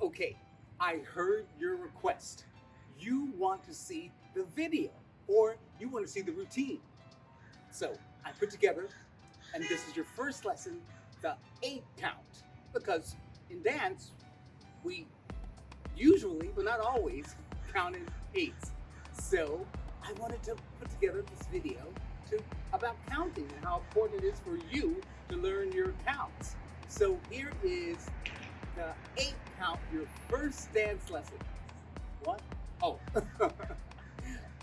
Okay, I heard your request. You want to see the video or you want to see the routine. So I put together, and this is your first lesson, the eight count. Because in dance, we usually, but not always, count in eights. So I wanted to put together this video to about counting and how important it is for you to learn your counts. So here is the eight count, your first dance lesson. What? Oh,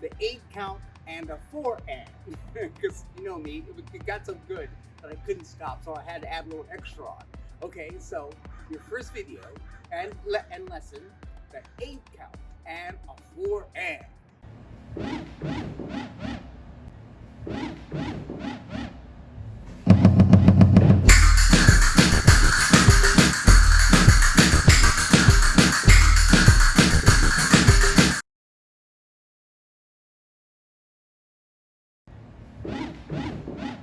the eight count and a four and. Because you know me, it got so good that I couldn't stop, so I had to add a little extra on. Okay, so your first video and, le and lesson, the eight count and a four and. Woof, woof, woof!